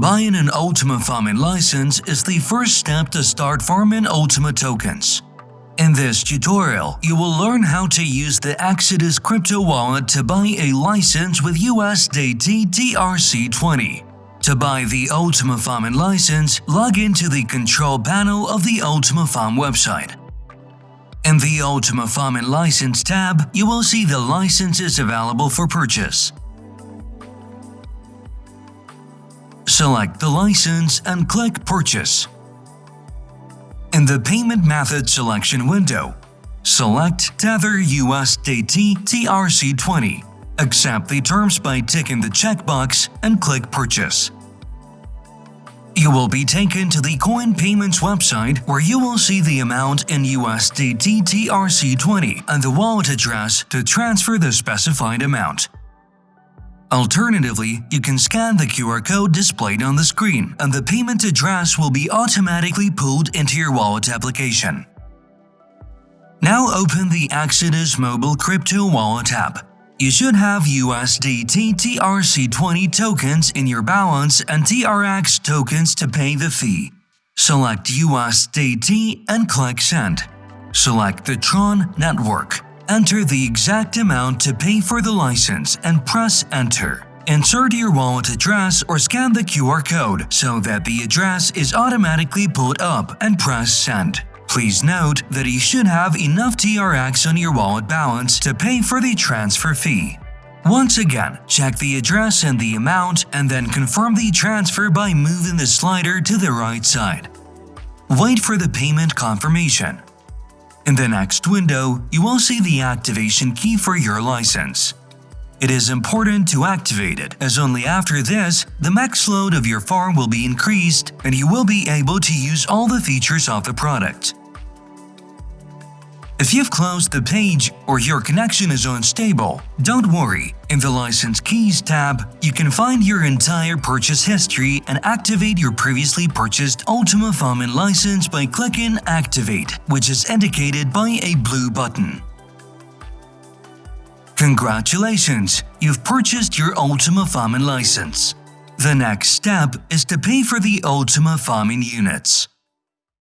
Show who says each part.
Speaker 1: Buying an Ultima Farming license is the first step to start farming Ultima tokens. In this tutorial, you will learn how to use the Exodus crypto wallet to buy a license with USDT TRC20. To buy the Ultima Farming license, log into the control panel of the Ultima Farm website. In the Ultima Farming License tab, you will see the licenses available for purchase. Select the license and click Purchase. In the Payment Method selection window, select Tether USDT TRC20. Accept the terms by ticking the checkbox and click Purchase. You will be taken to the CoinPayments website where you will see the amount in USDT TRC20 and the wallet address to transfer the specified amount. Alternatively, you can scan the QR code displayed on the screen and the payment address will be automatically pulled into your wallet application. Now open the Exodus Mobile Crypto Wallet app. You should have USDT TRC20 tokens in your balance and TRX tokens to pay the fee. Select USDT and click Send. Select the Tron network. Enter the exact amount to pay for the license and press Enter. Insert your wallet address or scan the QR code so that the address is automatically pulled up and press Send. Please note that you should have enough TRX on your wallet balance to pay for the transfer fee. Once again, check the address and the amount and then confirm the transfer by moving the slider to the right side. Wait for the payment confirmation. In the next window, you will see the activation key for your license. It is important to activate it, as only after this, the max load of your farm will be increased and you will be able to use all the features of the product. If you've closed the page or your connection is unstable, don't worry. In the License Keys tab, you can find your entire purchase history and activate your previously purchased Ultima Farming license by clicking Activate, which is indicated by a blue button. Congratulations! You've purchased your Ultima Farming license. The next step is to pay for the Ultima Farming units.